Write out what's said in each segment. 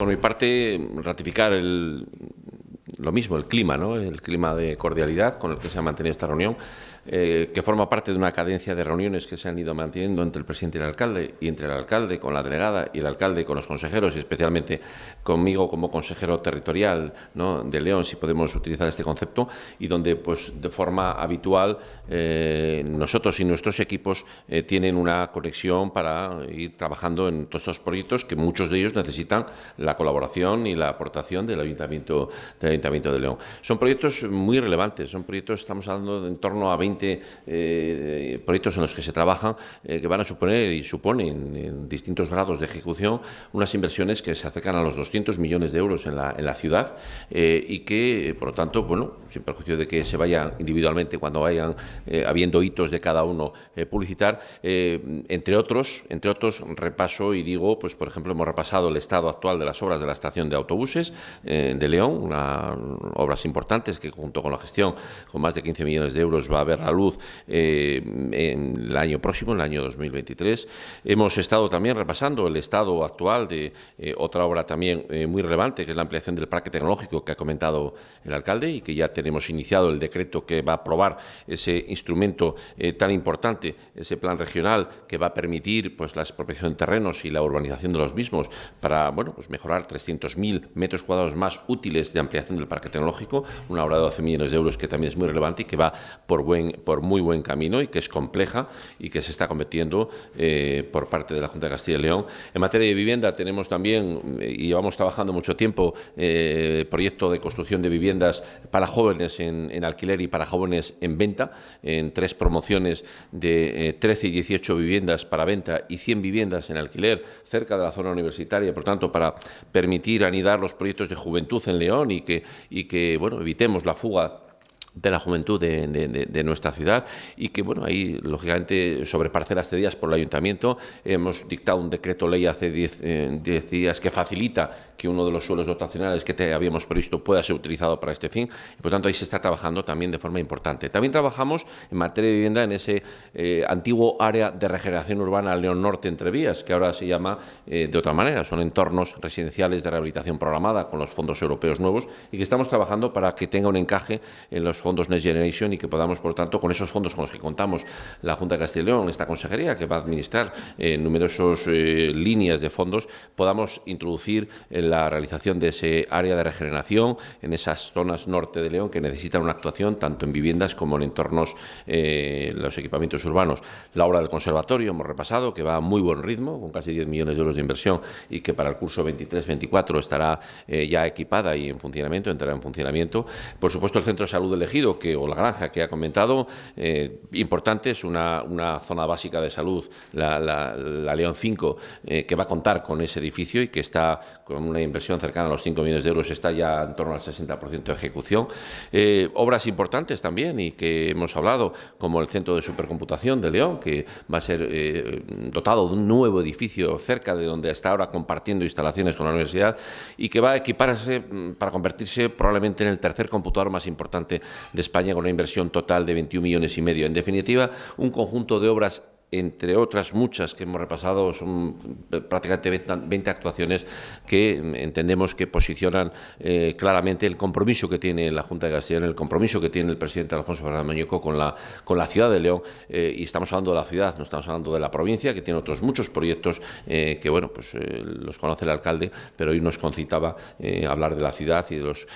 Por mi parte, ratificar el, lo mismo, el clima, ¿no? el clima de cordialidad con el que se ha mantenido esta reunión, eh, que forma parte de una cadencia de reuniones que se han ido manteniendo entre el presidente y el alcalde, y entre el alcalde con la delegada y el alcalde con los consejeros, y especialmente conmigo como consejero territorial ¿no? de León, si podemos utilizar este concepto, y donde pues de forma habitual eh, nosotros y nuestros equipos eh, tienen una conexión para ir trabajando en todos estos proyectos que muchos de ellos necesitan la colaboración y la aportación del Ayuntamiento, del Ayuntamiento de León. Son proyectos muy relevantes, son proyectos, estamos hablando de en torno a 20 eh, proyectos en los que se trabaja, eh, que van a suponer y suponen en distintos grados de ejecución unas inversiones que se acercan a los 200 millones de euros en la, en la ciudad eh, y que, por lo tanto, bueno, sin perjuicio de que se vayan individualmente cuando vayan habiendo hitos de cada uno publicitar, entre otros, entre otros, repaso y digo, pues por ejemplo, hemos repasado el estado actual de las obras de la estación de autobuses de León, una obras importantes que junto con la gestión, con más de 15 millones de euros, va a ver la luz eh, en el año próximo, en el año 2023. Hemos estado también repasando el estado actual de eh, otra obra también eh, muy relevante, que es la ampliación del parque tecnológico que ha comentado el alcalde y que ya tenemos iniciado el decreto que va a aprobar ese instrumento tan importante, ese plan regional que va a permitir pues, la expropiación de terrenos y la urbanización de los mismos para bueno, pues mejorar 300.000 metros cuadrados más útiles de ampliación del parque tecnológico, una obra de 12 millones de euros que también es muy relevante y que va por, buen, por muy buen camino y que es compleja y que se está cometiendo eh, por parte de la Junta de Castilla y León. En materia de vivienda tenemos también, y llevamos trabajando mucho tiempo, eh, proyecto de construcción de viviendas para jóvenes en, alquiler y para jóvenes en venta, en tres promociones de 13 eh, y 18 viviendas para venta y 100 viviendas en alquiler cerca de la zona universitaria, por tanto, para permitir anidar los proyectos de juventud en León y que y que bueno, evitemos la fuga de la juventud de, nuestra ciudad y que, bueno, ahí, lógicamente, sobre parcelas cedidas por el Ayuntamiento, hemos dictado un decreto ley hace 10 eh, días que facilita que uno de los suelos dotacionales que te habíamos previsto pueda ser utilizado para este fin y, por tanto, ahí se está trabajando también de forma importante. También trabajamos en materia de vivienda en ese eh, antiguo área de regeneración urbana León Norte entre vías, que ahora se llama eh, de otra manera, son entornos residenciales de rehabilitación programada con los fondos europeos nuevos y que estamos trabajando para que tenga un encaje en los fondos Next Generation y que podamos, por tanto, con esos fondos con los que contamos la Junta de Castilla y León, esta consejería que va a administrar eh, numerosas eh, líneas de fondos, podamos introducir en la realización de ese área de regeneración en esas zonas norte de León que necesitan una actuación tanto en viviendas como en entornos, eh, los equipamientos urbanos. La obra del conservatorio hemos repasado, que va a muy buen ritmo, con casi 10 millones de euros de inversión y que para el curso 23-24 estará ya equipada y en funcionamiento, entrará en funcionamiento. Por supuesto, el Centro de Salud del Que, o la granja que ha comentado, eh, importante, es una, zona básica de salud, la, León 5, eh, que va a contar con ese edificio y que está con una inversión cercana a los 5 millones de euros, está ya en torno al 60% de ejecución. Eh, obras importantes también y que hemos hablado, como el Centro de Supercomputación de León, que va a ser dotado de un nuevo edificio cerca de donde está ahora compartiendo instalaciones con la universidad y que va a equiparse mm, para convertirse probablemente en el tercer computador más importante de España con una inversión total de 21 millones y medio. En definitiva, un conjunto de obras entre otras muchas que hemos repasado, son prácticamente 20 actuaciones que entendemos que posicionan eh, claramente el compromiso que tiene la Junta de Castilla el compromiso que tiene el presidente Alfonso Fernández Mañueco con la, con la ciudad de León, eh, y estamos hablando de la ciudad, no estamos hablando de la provincia, que tiene otros muchos proyectos eh, que, bueno, pues los conoce el alcalde, pero hoy nos concitaba hablar de la ciudad y de los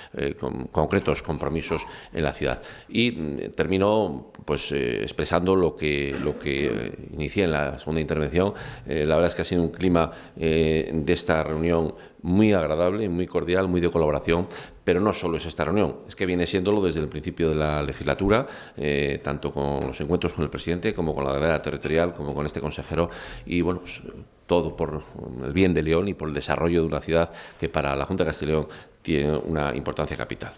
concretos compromisos en la ciudad. Y mm, termino pues expresando lo que, lo que inicié en la segunda intervención, eh, la verdad es que ha sido un clima eh, de esta reunión muy agradable, muy cordial, muy de colaboración, pero no solo es esta reunión, es que viene siéndolo desde el principio de la legislatura, eh, tanto con los encuentros con el presidente, como con la delegada territorial, como con este consejero, y bueno, pues, todo por el bien de León y por el desarrollo de una ciudad que para la Junta de Castellón tiene una importancia capital.